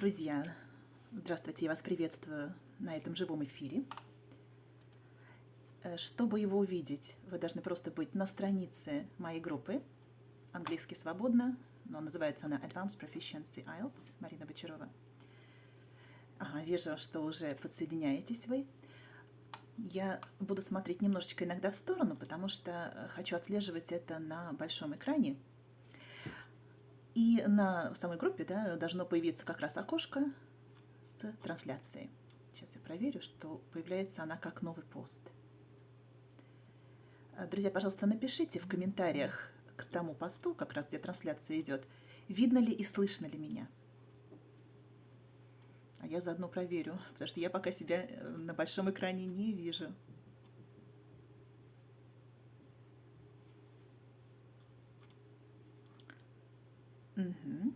Друзья, здравствуйте, я вас приветствую на этом живом эфире. Э, чтобы его увидеть, вы должны просто быть на странице моей группы «Английский свободно», но называется она Advanced Proficiency IELTS, Марина Бочарова. Ага, вижу, что уже подсоединяетесь вы. Я буду смотреть немножечко иногда в сторону, потому что хочу отслеживать это на большом экране – и на самой группе да, должно появиться как раз окошко с трансляцией. Сейчас я проверю, что появляется она как новый пост. А, друзья, пожалуйста, напишите в комментариях к тому посту, как раз где трансляция идет, видно ли и слышно ли меня. А я заодно проверю, потому что я пока себя э, на большом экране не вижу. Угу.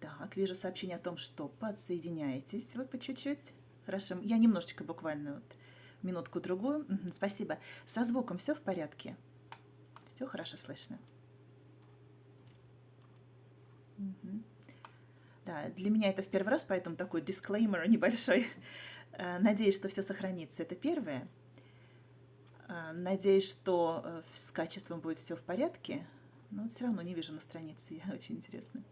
Так, вижу сообщение о том, что подсоединяетесь вы по чуть-чуть. Хорошо, я немножечко буквально вот минутку-другую. Угу, спасибо. Со звуком все в порядке? Все хорошо слышно? Угу. Да, для меня это в первый раз, поэтому такой дисклеймер небольшой. Э, надеюсь, что все сохранится. Это первое. Э, надеюсь, что э, с качеством будет все в порядке. Но все равно не вижу на странице, я очень интересно.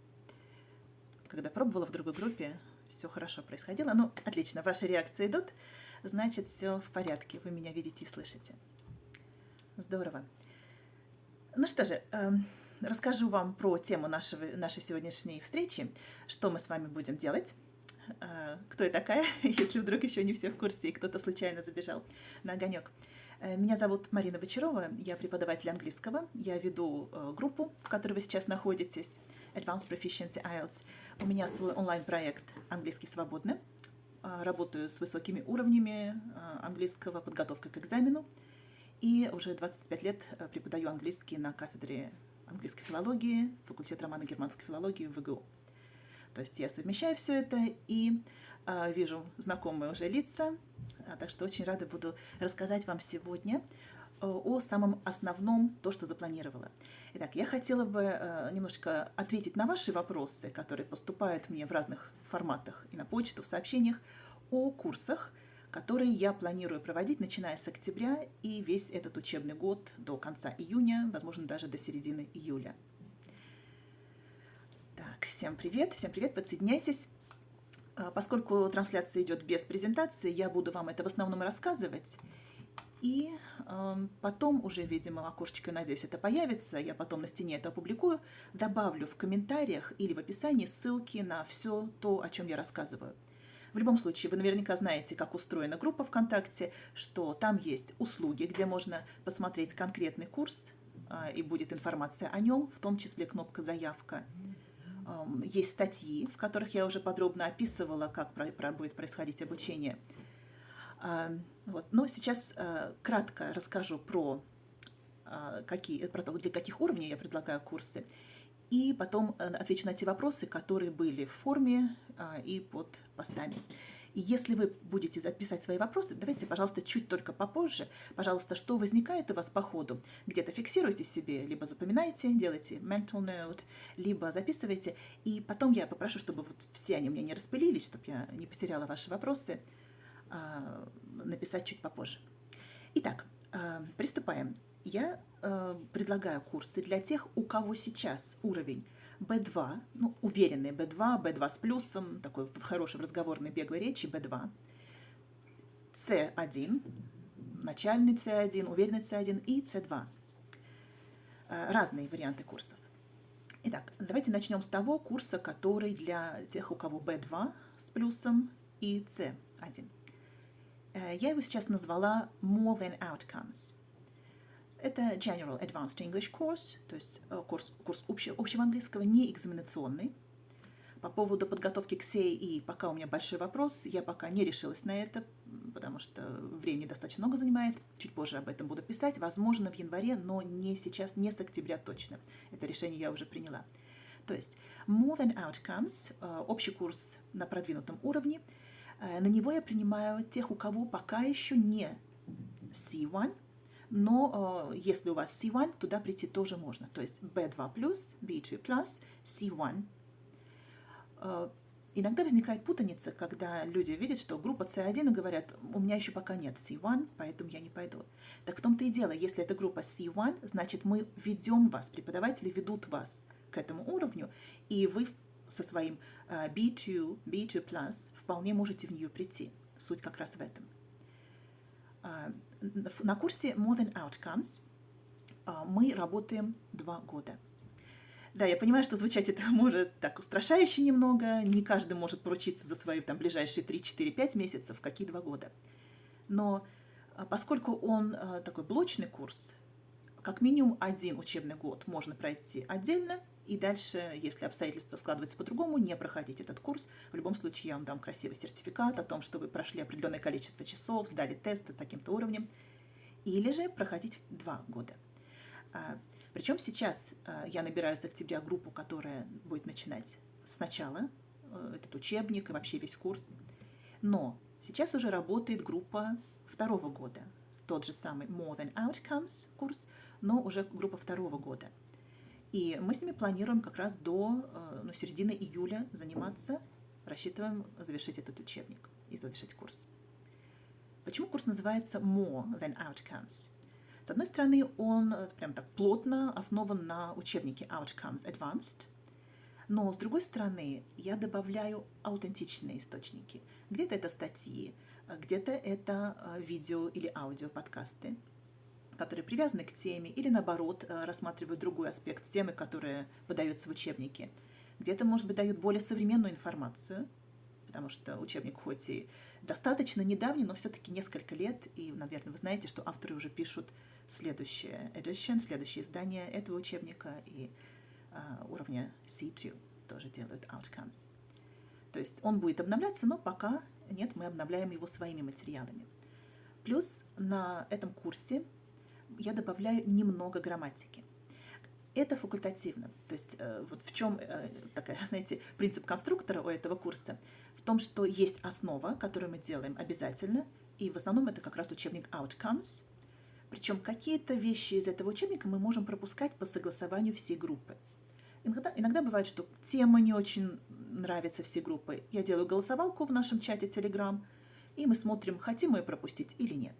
Когда пробовала в другой группе, все хорошо происходило. Ну, отлично, ваши реакции идут, значит, все в порядке, вы меня видите и слышите. Здорово. Ну что же, э, расскажу вам про тему нашего, нашей сегодняшней встречи, что мы с вами будем делать. Э, кто я такая, если вдруг еще не все в курсе и кто-то случайно забежал на огонек. Э, меня зовут Марина Бочарова, я преподаватель английского. Я веду э, группу, в которой вы сейчас находитесь, Advanced Proficiency IELTS. У меня свой онлайн-проект «Английский свободно». Э, работаю с высокими уровнями английского, подготовка к экзамену. И уже 25 лет преподаю английский на кафедре английской филологии, факультет романо-германской филологии в ВГУ. То есть я совмещаю все это и э, вижу знакомые уже лица, а, так что очень рада буду рассказать вам сегодня э, о самом основном, то, что запланировала. Итак, я хотела бы э, немножко ответить на ваши вопросы, которые поступают мне в разных форматах и на почту, в сообщениях, о курсах, которые я планирую проводить, начиная с октября и весь этот учебный год до конца июня, возможно, даже до середины июля. Так, всем привет, всем привет, подсоединяйтесь. А, поскольку трансляция идет без презентации, я буду вам это в основном рассказывать. И э, потом уже, видимо, окошечко, надеюсь, это появится, я потом на стене это опубликую, добавлю в комментариях или в описании ссылки на все то, о чем я рассказываю. В любом случае, вы наверняка знаете, как устроена группа ВКонтакте, что там есть услуги, где можно посмотреть конкретный курс, э, и будет информация о нем, в том числе кнопка «Заявка». Есть статьи, в которых я уже подробно описывала, как будет происходить обучение. Вот. Но сейчас э, кратко расскажу про, а, какие, про то, для каких уровней я предлагаю курсы. И потом э, отвечу на те вопросы, которые были в форме а, и под постами. И если вы будете записать свои вопросы, давайте, пожалуйста, чуть только попозже. Пожалуйста, что возникает у вас по ходу, где-то фиксируйте себе, либо запоминайте, делайте mental note, либо записывайте. И потом я попрошу, чтобы вот все они у меня не распылились, чтобы я не потеряла ваши вопросы, а, написать чуть попозже. Итак, а, приступаем. Я э, предлагаю курсы для тех, у кого сейчас уровень B2, ну, уверенный B2, B2 с плюсом, такой в хорошей разговорной беглой речи B2, C1, начальный C1, уверенный C1 и C2. Э, разные варианты курсов. Итак, давайте начнем с того курса, который для тех, у кого B2 с плюсом и C1. Э, я его сейчас назвала More Than Outcomes – это General Advanced English Course, то есть э, курс, курс общего, общего английского, не экзаменационный. По поводу подготовки к СЕИ пока у меня большой вопрос, я пока не решилась на это, потому что времени достаточно много занимает, чуть позже об этом буду писать, возможно, в январе, но не сейчас, не с октября точно. Это решение я уже приняла. То есть More Than Outcomes, э, общий курс на продвинутом уровне, э, на него я принимаю тех, у кого пока еще не C1, но э, если у вас C1, туда прийти тоже можно. То есть B2+, B2+, C1. Э, Иногда возникает путаница, когда люди видят, что группа C1 и говорят, у меня еще пока нет C1, поэтому я не пойду. Так в том-то и дело, если это группа C1, значит мы ведем вас, преподаватели ведут вас к этому уровню, и вы со своим B2, э, B2+, вполне можете в нее прийти. Суть как раз в этом. Э, на курсе More Than Outcomes э, мы работаем два года – да, я понимаю, что звучать это может так устрашающе немного, не каждый может поручиться за свои там ближайшие 3-4-5 месяцев, какие два года. Но а, поскольку он такой блочный курс, как минимум один учебный год можно пройти отдельно, и дальше, если обстоятельства складываются по-другому, не проходить этот курс. В любом случае я вам дам красивый сертификат о том, что вы прошли определенное количество часов, сдали тесты таким-то уровнем. Или же проходить два года. А, причем сейчас э, я набираю с октября группу, которая будет начинать сначала э, этот учебник и вообще весь курс. Но сейчас уже работает группа второго года. Тот же самый More Than Outcomes курс, но уже группа второго года. И мы с ними планируем как раз до э, ну, середины июля заниматься, рассчитываем завершить этот учебник и завершить курс. Почему курс называется More Than Outcomes? С одной стороны, он э, прям так плотно основан на учебнике Outcomes Advanced, но с другой стороны, я добавляю аутентичные источники. Где-то это статьи, э, где-то это видео или аудио подкасты, которые привязаны к теме или наоборот рассматривают другой аспект темы, которая подается в учебнике. Где-то, может быть, дают более современную информацию, потому что учебник хоть и достаточно недавний, но все-таки несколько лет, и, наверное, вы знаете, что авторы уже пишут следующее edition, следующее издание этого учебника и uh, уровня C2 тоже делают outcomes. То есть он будет обновляться, но пока нет, мы обновляем его своими материалами. Плюс на этом курсе я добавляю немного грамматики. Это факультативно. То есть э, вот в чем э, такая, знаете, принцип конструктора у этого курса? В том, что есть основа, которую мы делаем обязательно, и в основном это как раз учебник Outcomes, причем какие-то вещи из этого учебника мы можем пропускать по согласованию всей группы. Иногда, иногда бывает, что тема не очень нравится всей группы. Я делаю голосовалку в нашем чате Telegram, и мы смотрим, хотим мы ее пропустить или нет.